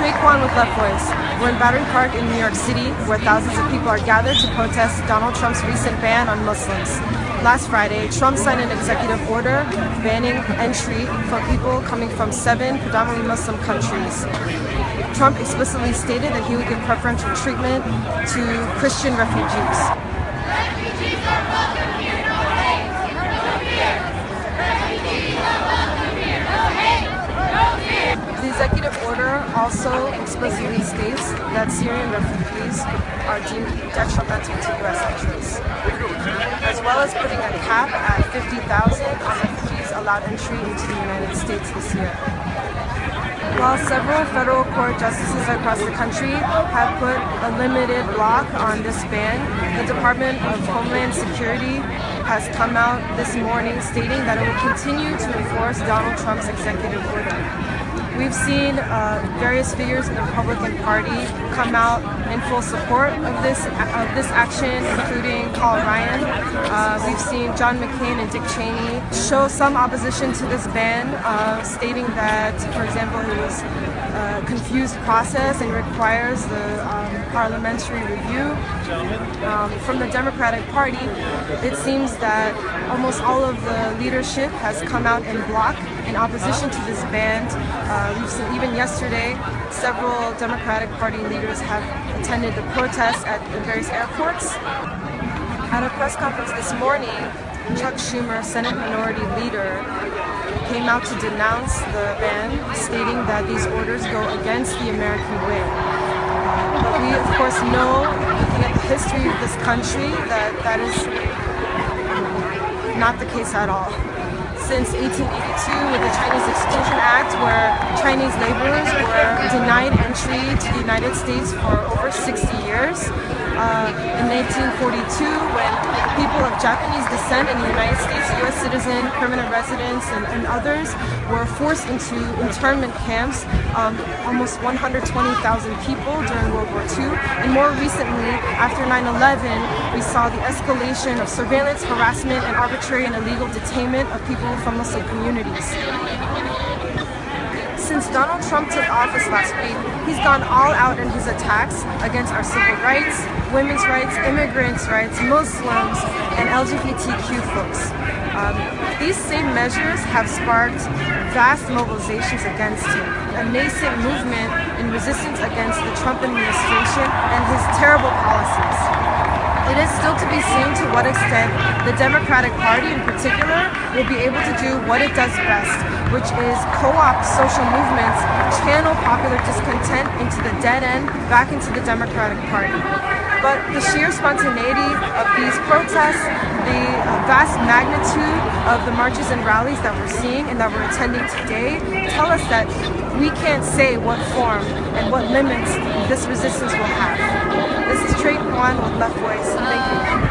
Trey Kwan with Left Voice. We're in Battery Park in New York City, where thousands of people are gathered to protest Donald Trump's recent ban on Muslims. Last Friday, Trump signed an executive order banning entry for people coming from seven predominantly Muslim countries. Trump explicitly stated that he would give preferential treatment to Christian refugees. The executive order also explicitly states that Syrian refugees are deemed detrimental to U.S. interests, as well as putting a cap at 50,000 on refugees allowed entry into the United States this year. While several federal court justices across the country have put a limited block on this ban, the Department of Homeland Security has come out this morning stating that it will continue to enforce Donald Trump's executive order. We've seen uh, various figures in the Republican Party come out in full support of this of this action, including Paul Ryan. Uh, we've seen John McCain and Dick Cheney show some opposition to this ban, uh, stating that, for example, it was a confused process and requires the um, parliamentary review. Um, from the Democratic Party, it seems that almost all of the leadership has come out in block in opposition to this ban. Uh, we've seen even yesterday, several Democratic Party leaders have attended the protests at the various airports. At a press conference this morning, Chuck Schumer, Senate Minority Leader, came out to denounce the ban, stating that these orders go against the American way. But we, of course, know, looking at the history of this country, that that is not the case at all since 1882 with the Chinese Exclusion Act where Chinese laborers were denied entry to the United States for over 60 years. Uh, in 1942 when people of Japanese descent in the United States, U.S. citizen, permanent residents, and, and others were forced into internment camps, um, almost 120,000 people during World War II. And more recently, after 9-11, we saw the escalation of surveillance, harassment, and arbitrary and illegal detainment of people from Muslim communities. Since Donald Trump took office last week, he's gone all out in his attacks against our civil rights, women's rights, immigrants' rights, Muslims, and LGBTQ folks. Um, these same measures have sparked vast mobilizations against him, a nascent movement in resistance against the Trump administration and his terrible policies. It is still to be seen to what extent the Democratic Party in particular will be able to do what it does best, which is co-opt social movements, channel popular discontent into the dead end, back into the Democratic Party. But the sheer spontaneity of these protests, the vast magnitude of the marches and rallies that we're seeing and that we're attending today tell us that we can't say what form and what limits this resistance will have. This is Trey Kwan with Left Voice. Thank you.